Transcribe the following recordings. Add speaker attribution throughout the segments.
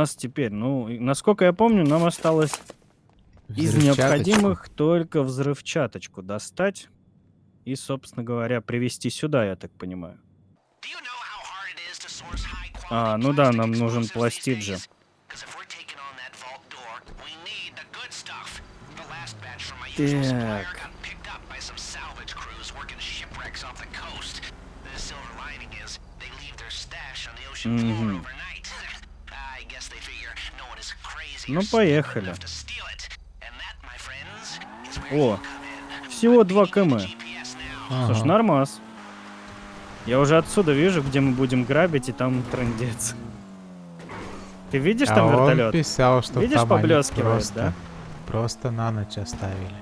Speaker 1: нас теперь? Ну, насколько я помню, нам осталось из необходимых только взрывчаточку достать и, собственно говоря, привезти сюда, я так понимаю. А, ну да, нам нужен пластид же. Так. Мгм. Ну, поехали. О, всего 2 км. Слушай,
Speaker 2: Ага.
Speaker 1: нормас. Я уже отсюда вижу, где мы будем грабить, и там трындец. Ты видишь
Speaker 2: А
Speaker 1: там
Speaker 2: он
Speaker 1: вертолет?
Speaker 2: писал, что
Speaker 1: Видишь,
Speaker 2: там
Speaker 1: поблескивает,
Speaker 2: просто,
Speaker 1: да?
Speaker 2: Просто на ночь оставили.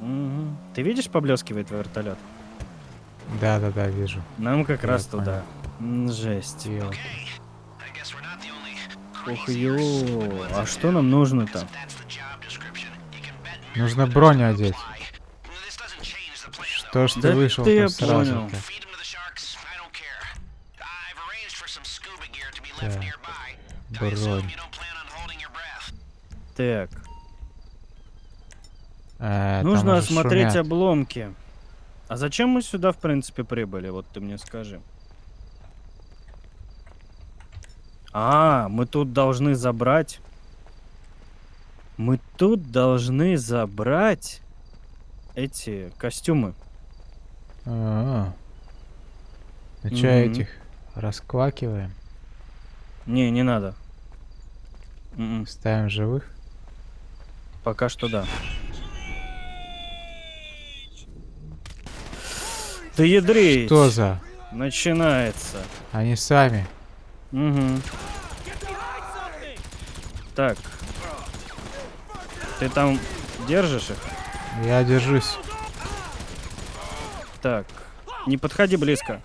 Speaker 1: Мгм. Ты видишь, поблескивает вертолет?
Speaker 2: Да-да-да, вижу.
Speaker 1: Нам как
Speaker 2: Я
Speaker 1: раз
Speaker 2: понял.
Speaker 1: туда. Жесть.
Speaker 2: Ёлки.
Speaker 1: Ух, ё. А что нам нужно-то?
Speaker 2: Нужно броню одеть. То, что
Speaker 1: Да
Speaker 2: вышел,
Speaker 1: ты
Speaker 2: то сразу. Так, бронь.
Speaker 1: Так,
Speaker 2: там
Speaker 1: нужно осмотреть
Speaker 2: шумят.
Speaker 1: обломки. А зачем мы сюда, в принципе, прибыли? Вот ты мне скажи. А, мы тут должны забрать. Мы тут должны забрать эти костюмы.
Speaker 2: А, Ну чё,
Speaker 1: Мгм.
Speaker 2: этих расквакиваем?
Speaker 1: Не, не надо. М-м,
Speaker 2: Ставим живых?
Speaker 1: Пока что да. Ты ядрить!
Speaker 2: Что за?
Speaker 1: Начинается.
Speaker 2: Они сами.
Speaker 1: Угу. Так. Ты там держишь их?
Speaker 2: Я держусь.
Speaker 1: Так. Не подходи близко.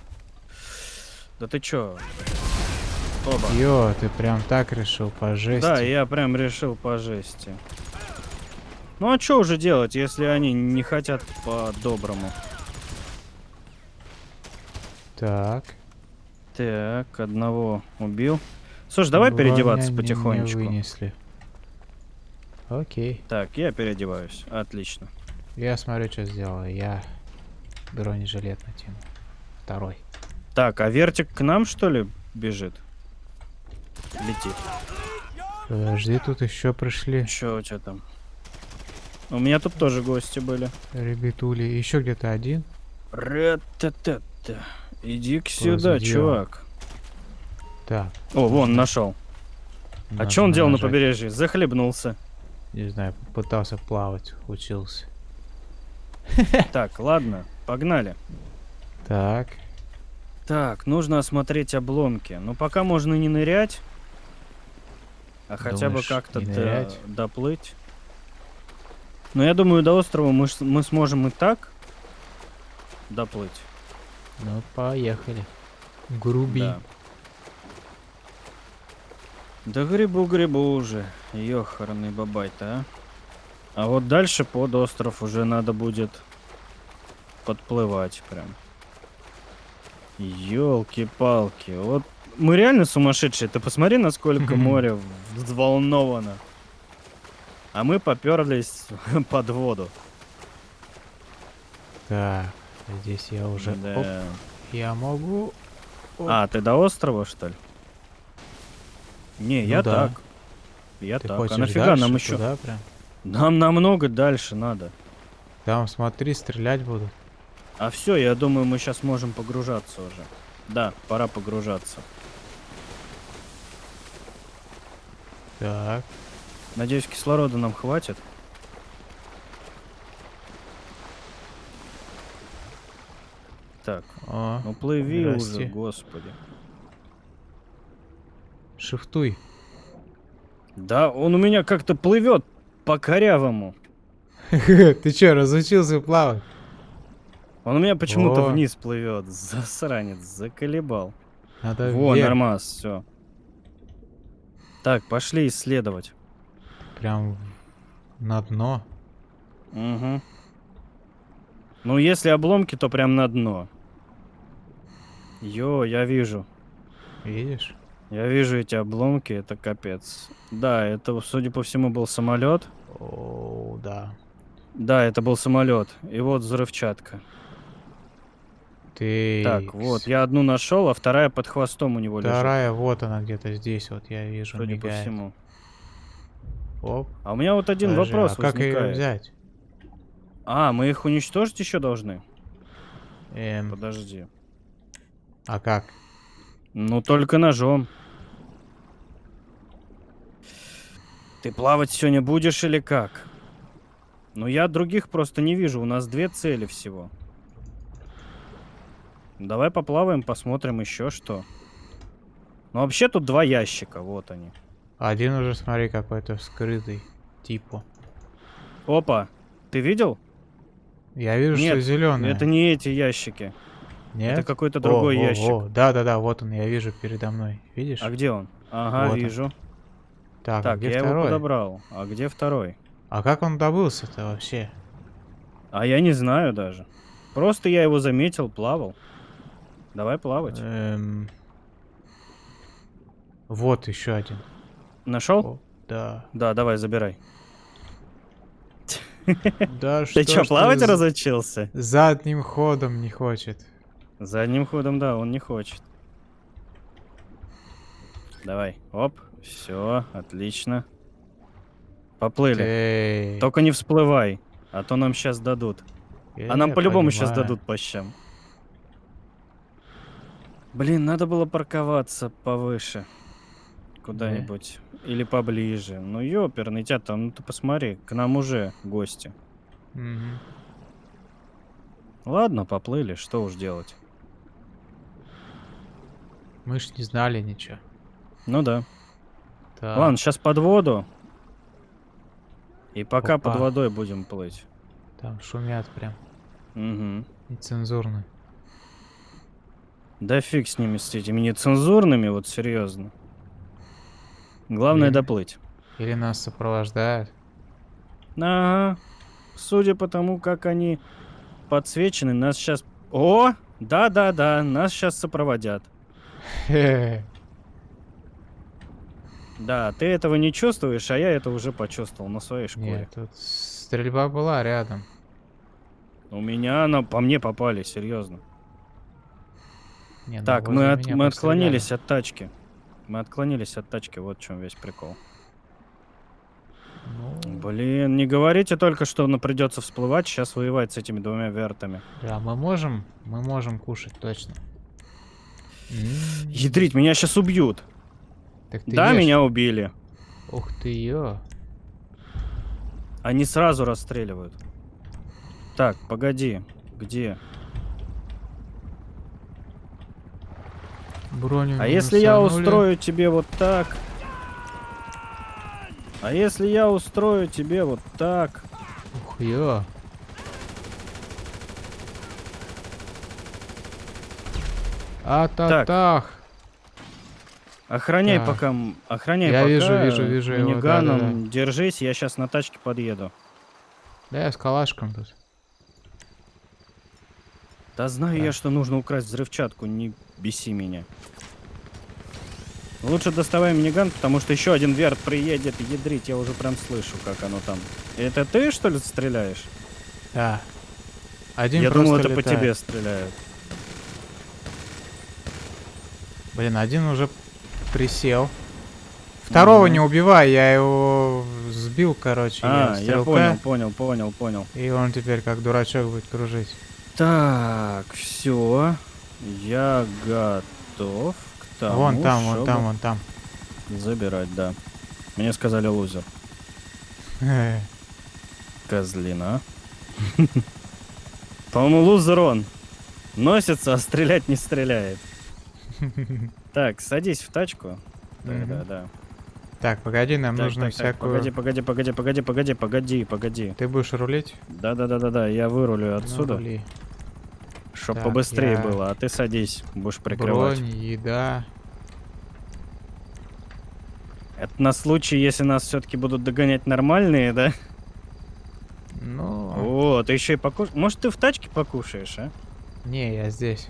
Speaker 1: Да ты чё? Оба.
Speaker 2: Ё, ты прям так решил по жести.
Speaker 1: Да, я прям решил по жести. Ну а что уже делать, если они не хотят по-доброму?
Speaker 2: Так.
Speaker 1: Так, одного убил. Слушай, давай
Speaker 2: Броня
Speaker 1: переодеваться
Speaker 2: не-
Speaker 1: потихонечку.
Speaker 2: Не вынесли. Окей.
Speaker 1: Так, я переодеваюсь. Отлично.
Speaker 2: Я смотрю, что сделал. Я бронежилет натяну. Второй.
Speaker 1: Так, а вертик к нам, что ли, бежит? Летит.
Speaker 2: Подожди, тут еще пришли
Speaker 1: Чё у тебя там? У меня тут тоже гости были.
Speaker 2: ребятули. Еще где-то один.
Speaker 1: Ра-та-та-та. Иди-ка сюда,
Speaker 2: Позади.
Speaker 1: чувак.
Speaker 2: Так.
Speaker 1: О, вон, нашел. А что он делал на побережье? Захлебнулся.
Speaker 2: Не знаю, пытался плавать, учился.
Speaker 1: Так, ладно, погнали.
Speaker 2: Так.
Speaker 1: Так, нужно осмотреть обломки. Но пока можно не нырять, а хотя бы как-то до- доплыть. Но я думаю, до острова мы, мы сможем и так доплыть.
Speaker 2: Ну, поехали. Груби.
Speaker 1: Да. Да грибу-грибу уже. Ёхарный бабай-то, а. А вот дальше под остров уже надо будет подплывать прям. Ёлки-палки. Вот мы реально сумасшедшие. Ты посмотри, насколько море взволновано. А мы поперлись под воду.
Speaker 2: Так. Здесь я уже... Оп,
Speaker 1: Да.
Speaker 2: я могу... Оп.
Speaker 1: А, ты до острова, что ли? Не,
Speaker 2: Ну
Speaker 1: я
Speaker 2: да.
Speaker 1: так. Я
Speaker 2: Ты
Speaker 1: так.
Speaker 2: хочешь
Speaker 1: А нафига
Speaker 2: дальше
Speaker 1: нам еще?
Speaker 2: туда прям?
Speaker 1: Нам намного дальше надо.
Speaker 2: Там, смотри, стрелять будут.
Speaker 1: А все, я думаю, мы сейчас можем погружаться уже. Да, пора погружаться.
Speaker 2: Так.
Speaker 1: Надеюсь, кислорода нам хватит. Так,
Speaker 2: О,
Speaker 1: ну плыви
Speaker 2: здрасте.
Speaker 1: уже, господи.
Speaker 2: шифтуй.
Speaker 1: Да, он у меня как-то плывет по корявому.
Speaker 2: Ты чё, разучился плавать?
Speaker 1: Он у меня почему-то вниз плывет. Засранец, заколебал.
Speaker 2: Надо
Speaker 1: Во,
Speaker 2: вверх.
Speaker 1: нормас, все. Так, пошли исследовать.
Speaker 2: Прям на дно.
Speaker 1: Угу. Ну, если обломки, то прям на дно. Йо, я вижу.
Speaker 2: Видишь?
Speaker 1: Я вижу эти обломки, это капец. Да, это, судя по всему, был самолет.
Speaker 2: О, да.
Speaker 1: Да, это был самолет. И вот взрывчатка.
Speaker 2: Ты.
Speaker 1: Так, вот, я одну нашел, а вторая под хвостом у него лежит.
Speaker 2: Вторая, вот она где-то здесь, вот я вижу,
Speaker 1: Судя по
Speaker 2: мигает.
Speaker 1: всему.
Speaker 2: Оп.
Speaker 1: А у меня вот один
Speaker 2: подожди,
Speaker 1: вопрос
Speaker 2: а как ее взять?
Speaker 1: А, мы их уничтожить еще должны?
Speaker 2: Эм,
Speaker 1: Подожди.
Speaker 2: А как?
Speaker 1: Ну, только ножом. Ты плавать сегодня будешь или как? Ну, я других просто не вижу. У нас две цели всего. Давай поплаваем, посмотрим еще что. Ну, вообще тут два ящика, вот они.
Speaker 2: Один уже, смотри, какой-то вскрытый. Типа.
Speaker 1: Опа, ты видел?
Speaker 2: Я вижу, что
Speaker 1: Нет,
Speaker 2: зеленый.
Speaker 1: Это не эти ящики.
Speaker 2: Нет?
Speaker 1: Это какой-то другой
Speaker 2: О, о,
Speaker 1: ящик.
Speaker 2: Да-да-да, вот он, я вижу передо мной. Видишь?
Speaker 1: А где он? Ага,
Speaker 2: Вот он.
Speaker 1: вижу.
Speaker 2: Так, а
Speaker 1: Так,
Speaker 2: где
Speaker 1: я его
Speaker 2: второй?
Speaker 1: подобрал. А где второй?
Speaker 2: А как он добылся-то вообще?
Speaker 1: А я не знаю даже. Просто я его заметил, плавал. Давай плавать.
Speaker 2: Эм, Вот еще один.
Speaker 1: Нашел?
Speaker 2: Да.
Speaker 1: Да, давай, забирай.
Speaker 2: Да
Speaker 1: Ты
Speaker 2: что
Speaker 1: чё,
Speaker 2: ж
Speaker 1: плавать разучился?
Speaker 2: Задним ходом не хочет.
Speaker 1: Задним ходом, да, он не хочет. Давай, оп, все, отлично. Поплыли.
Speaker 2: Эй,
Speaker 1: Только не всплывай, а то нам сейчас дадут.
Speaker 2: я
Speaker 1: А нам по-любому сейчас дадут по щам. Блин, надо было парковаться повыше. Куда-нибудь. Или поближе. Ну, ёперный тебя там, ну ты посмотри, к нам уже гости.
Speaker 2: Мгм.
Speaker 1: Ладно, поплыли, что уж делать.
Speaker 2: Мы ж не знали ничего.
Speaker 1: Ну да.
Speaker 2: Так,
Speaker 1: Ладно, сейчас под воду. И пока
Speaker 2: Опа.
Speaker 1: под водой будем плыть.
Speaker 2: Там шумят прям.
Speaker 1: Угу.
Speaker 2: Нецензурно.
Speaker 1: Да фиг с ними, с этими нецензурными, вот серьезно. Главное
Speaker 2: Блин.
Speaker 1: доплыть.
Speaker 2: Или нас сопровождают.
Speaker 1: Ага. Судя по тому, как они подсвечены, нас сейчас... О! Да-да-да, нас сейчас сопроводят. Да, ты этого не чувствуешь, а я это уже почувствовал на своей шкуре.
Speaker 2: Нет, тут стрельба была рядом.
Speaker 1: У меня она по мне попали, серьезно.
Speaker 2: Не, ну
Speaker 1: Так, мы, от- мы отклонились от тачки. Мы отклонились от тачки, вот в чем весь прикол.
Speaker 2: Ну,
Speaker 1: Блин, не говорите только, что ну, придется всплывать, сейчас воевать с этими двумя вертами.
Speaker 2: да, мы можем, мы можем кушать точно.
Speaker 1: Ядрить, меня сейчас убьют.
Speaker 2: Так ты
Speaker 1: да,
Speaker 2: ешь.
Speaker 1: меня убили.
Speaker 2: Ух ты ё.
Speaker 1: Они сразу расстреливают. Так, погоди. Где?
Speaker 2: Броню
Speaker 1: А если я устрою тебе вот так? А если я устрою тебе вот так?
Speaker 2: Ух ё. А-та-тах.
Speaker 1: Охраняй
Speaker 2: Так.
Speaker 1: пока, охраняй
Speaker 2: Я
Speaker 1: пока.
Speaker 2: вижу, вижу, вижу его,
Speaker 1: миниганом.
Speaker 2: да-да-да.
Speaker 1: Держись, я сейчас на тачке подъеду.
Speaker 2: Да я с калашком тут.
Speaker 1: Да знаю
Speaker 2: Так.
Speaker 1: я, что нужно украсть взрывчатку, не беси меня. Лучше доставай миниган, потому что еще один верт приедет ядрить, я уже прям слышу, как оно там. Это ты, что ли, стреляешь?
Speaker 2: Да. Один
Speaker 1: я думал, это по тебе стреляют.
Speaker 2: Блин, один уже присел. Второго
Speaker 1: Мгм.
Speaker 2: не убивай, я его сбил, короче.
Speaker 1: А, я понял, понял, понял, понял.
Speaker 2: И он теперь как дурачок будет кружить.
Speaker 1: Так, все. Я готов к тому,
Speaker 2: вон там, вон там, вон там.
Speaker 1: Забирать, да. Мне сказали лузер. Козлина. По-моему, лузер он. Носится, а стрелять не стреляет. Так, садись в тачку. Да, да, да.
Speaker 2: Так, погоди, нам
Speaker 1: Так,
Speaker 2: нужно
Speaker 1: так,
Speaker 2: всякую...
Speaker 1: Погоди, погоди, погоди, погоди, погоди, погоди, погоди.
Speaker 2: Ты будешь рулить?
Speaker 1: Да, да, да, да, да. Я вырулю
Speaker 2: Ну,
Speaker 1: отсюда,
Speaker 2: рули.
Speaker 1: чтоб
Speaker 2: Так,
Speaker 1: побыстрее
Speaker 2: я-
Speaker 1: было. А ты садись, будешь прикрывать.
Speaker 2: Бронь, еда.
Speaker 1: Это на случай, если нас все-таки будут догонять нормальные, да?
Speaker 2: Ну,
Speaker 1: О, ты еще и покушаешь. Может, ты в тачке покушаешь, а?
Speaker 2: не, я здесь.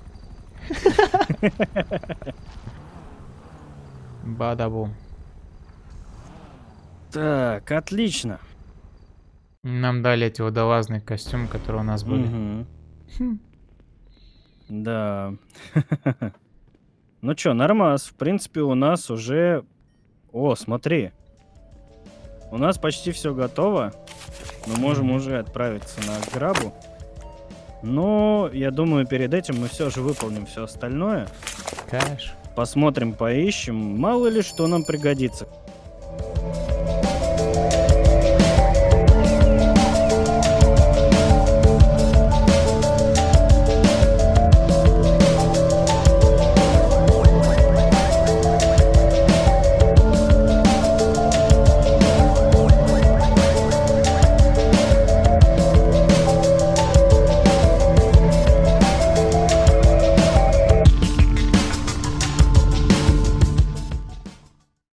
Speaker 2: Бадабум.
Speaker 1: Так, отлично.
Speaker 2: Нам дали эти водолазные костюмы, которые у нас были. Хм.
Speaker 1: Да. Ну чё, нормас. В принципе, у нас уже... О, смотри. У нас почти все готово. Мы можем уже отправиться на грабу. Но я думаю, перед этим мы все же выполним все остальное.
Speaker 2: Кэш.
Speaker 1: Посмотрим, поищем. Мало ли что нам пригодится.